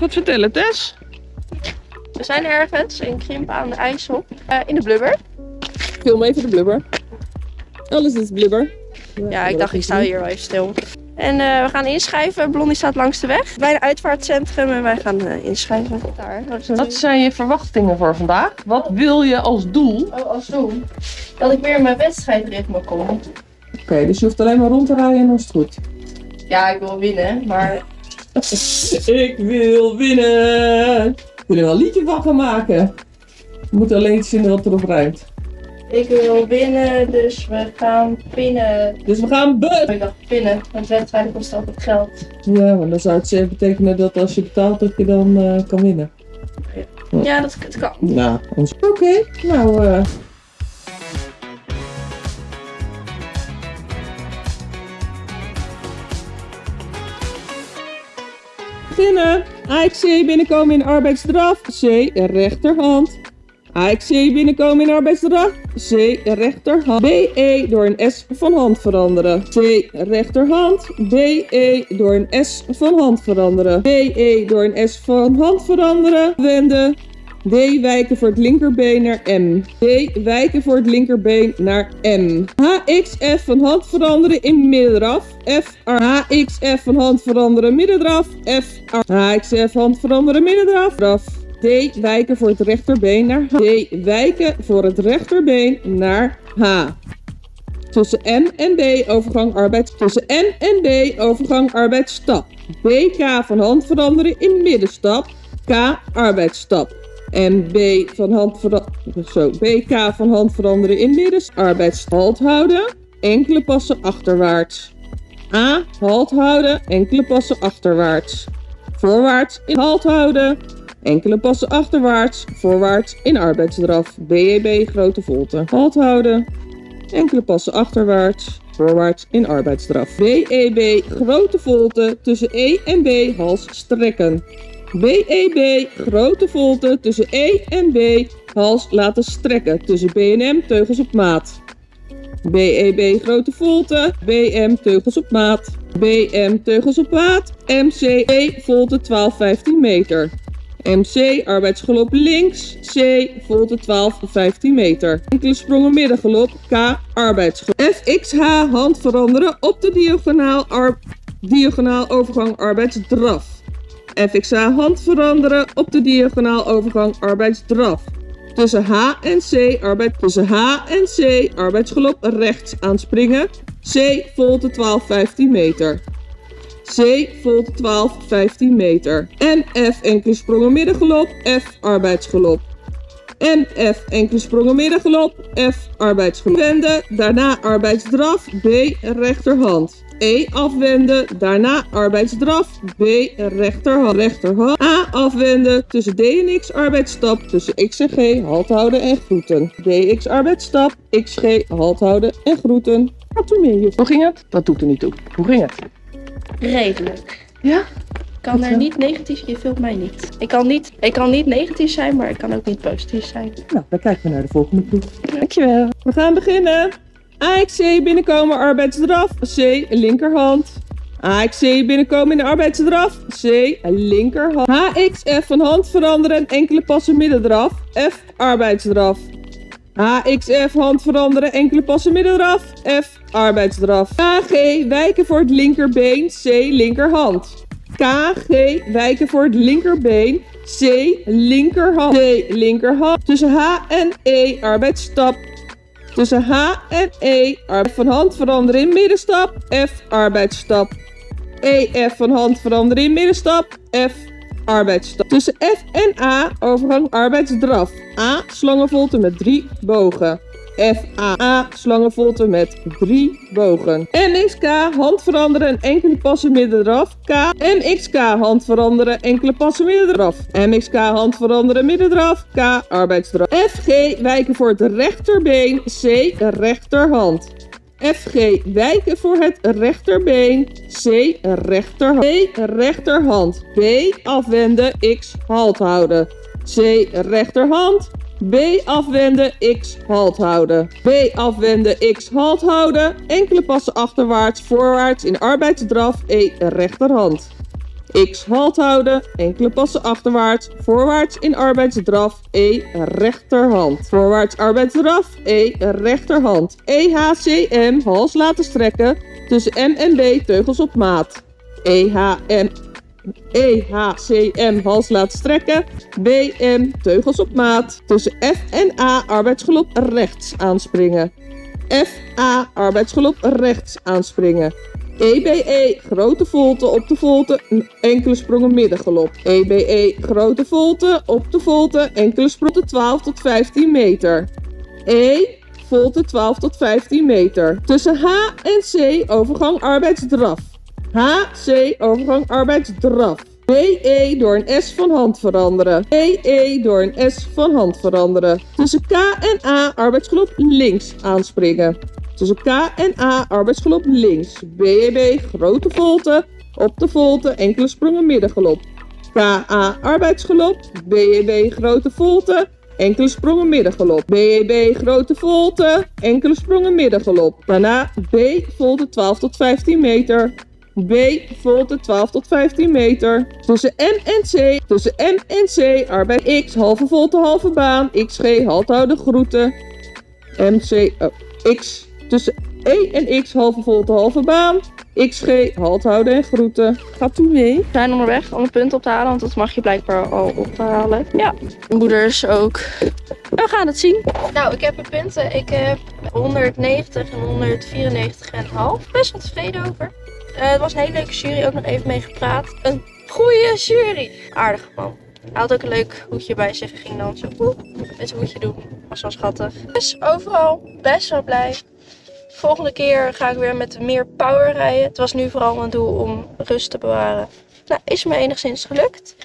nog wat vertellen, Tess? We zijn ergens in Krimp aan de IJssel. eh, in de blubber. Film even de blubber. Alles is blubber. Ja, ik dacht ik sta hier wel even stil. En eh, we gaan inschrijven. Blondie staat langs de weg. Bij een uitvaartcentrum en wij gaan eh, inschrijven. Daar. Wat zijn je verwachtingen voor vandaag? Wat wil je als doel? Oh, als doel. Dat ik weer in mijn wedstrijdritme kom. Oké, dus je hoeft alleen maar rond te rijden en dan is het goed. Ja, ik wil winnen, maar Ik wil winnen! Ik wil er wel een liedje van gaan maken. We moeten alleen iets vinden wat erop ruimt. ik wil winnen, dus we gaan pinnen. Dus we gaan be... Ik dacht pinnen, want wedstrijden kosten altijd geld. Ja, maar dan zou het zeker betekenen dat als je betaalt dat je dan eh, kan winnen. Ja, dat, dat kan. Nou, ons... Oké, nou... eh Beginnen. AXC binnenkomen in arbeidsdraf. C, rechterhand. AXC binnenkomen in arbeidsdraf. C, rechterhand. BE door een S van hand veranderen. C, rechterhand. BE door een S van hand veranderen. BE door een S van hand veranderen. Wenden. D wijken voor het linkerbeen naar M. D wijken voor het linkerbeen naar M. HXF van hand veranderen in middendraf. F R HXF van hand veranderen middendraf. F R HXF hand veranderen middendraf. Draf. D wijken voor het rechterbeen naar H. D wijken voor het rechterbeen naar H. Tussen M en B overgang arbeid. Tussen M en B overgang arbeidsstap. BK van hand veranderen in middenstap. K arbeidsstap. En B van hand. Zo, BK van hand veranderen in midden. Arbeids halt houden. Enkele passen achterwaarts. A. Halt houden. Enkele passen achterwaarts. Voorwaarts in halt houden. Enkele passen achterwaarts. Voorwaarts in arbeidsdraf. BEB grote volte. Halt houden. Enkele passen achterwaarts. Voorwaarts in arbeidsdraf. BEB grote volte. Tussen E en B hals strekken. BEB grote volte tussen E en B hals laten strekken tussen B en M teugels op maat. BEB grote volte, BM teugels op maat. BM teugels op maat, MC E volte 12 15 meter. MC arbeidsgelop links, C volte 12 15 meter. Enkele sprongen middengelop, K arbeidsgelop. FXH hand veranderen op de diagonaal, diagonaal overgang arbeidsdraf. FXH hand veranderen op de diagonaal overgang arbeidsdraf. Tussen H en C arbeid tussen H en C arbeidsgelop rechts aanspringen. C volte 12 15 meter. C volte 12 15 meter. En F enkele sprongen middengelop. F arbeidsgelop. En F enkele sprongen middengelop. F arbeidsgelop. Wenden, daarna arbeidsdraf. B rechterhand. E afwenden, daarna arbeidsdraf. B rechterhand. rechterhand. A afwenden, tussen D en X arbeidsstap. Tussen X en G halt houden en groeten. DX arbeidsstap. XG halt houden en groeten. Wat doe mee, juf? Hoe ging het? Dat doet er niet toe. Hoe ging het? Redelijk. Ja? Ik kan er niet negatief, je vult mij niet. Ik kan niet, ik kan niet negatief zijn, maar ik kan ook niet positief zijn. Nou, dan kijken we naar de volgende proef. Dankjewel. We gaan beginnen. AXC binnenkomen arbeidsdraf. C linkerhand. AXC binnenkomen in de arbeidsdraf. C linkerhand. HXF van hand veranderen en enkele passen middendraf. F arbeidsdraf. HXF hand veranderen enkele passen middendraf. F arbeidsdraf. KG wijken voor het linkerbeen. C linkerhand. KG wijken voor het linkerbeen. C linkerhand. C linkerhand. Tussen H en E arbeidsstap. Tussen H en E arbeid van hand veranderen in middenstap. F arbeidsstap. EF van hand veranderen in middenstap. F arbeidsstap. Tussen F en A overgang arbeidsdraf. A slangenvolte met drie bogen. F A A slangenvolte met drie bogen. NXK hand veranderen en enkele passen middendraf. K MXK hand veranderen enkele passen middendraf. MXK hand veranderen middendraf. K arbeidsdraf. FG wijken voor het rechterbeen. C rechterhand. FG wijken voor het rechterbeen. C rechterhand. B rechterhand. B afwenden. X halt houden. C rechterhand. B afwenden. X halt houden. B afwenden. X halt houden. Enkele passen achterwaarts, voorwaarts in arbeidsdraf. E rechterhand. X halt houden, enkele passen achterwaarts, voorwaarts in arbeidsdraf, E rechterhand. Voorwaarts arbeidsdraf, E rechterhand. EHCM hals laten strekken, tussen M en B teugels op maat. EHM EHCM hals laten strekken, BM teugels op maat. Tussen F en A arbeidsgelop rechts aanspringen. FA arbeidsgelop rechts aanspringen. EBE grote volte op de volte, enkele sprongen middengelop. EBE grote volte op de volte, enkele sprongen 12 tot 15 meter. E volte 12 tot 15 meter. Tussen H en C overgang arbeidsdraf. HC overgang arbeidsdraf. BE door een S van hand veranderen. BE door een S van hand veranderen. Tussen K en A arbeidsgelop links aanspringen. Tussen K en A arbeidsgelop links. BEB grote volte op de volte enkele sprongen middengelop. KA arbeidsgelop. BEB grote volte enkele sprongen middengelop. BEB grote volte enkele sprongen middengelop. Daarna B volte 12 tot 15 meter. B volte 12 tot 15 meter. Tussen M en C. Tussen M en C. Arbeid X. Halve volte, halve baan. XG. Halt houden groeten. MC. Oh, X. Tussen E en X. Halve volte, halve baan. XG. Halt houden en groeten. Gaat u mee? We zijn onderweg om een punt op te halen, want dat mag je blijkbaar al ophalen. Ja, moeders ook. We gaan het zien. Nou, ik heb mijn punten. Ik heb 190 en 194 en half. Best wel tevreden over. Eh, het was een hele leuke jury, ook nog even mee gepraat. Een goede jury. Aardige man. Hij had ook een leuk hoedje bij zich. Ging dan zo woe, met hoedje doen. Was wel schattig. Dus overal best wel blij. Volgende keer ga ik weer met meer power rijden. Het was nu vooral mijn doel om rust te bewaren. Nou, is me enigszins gelukt.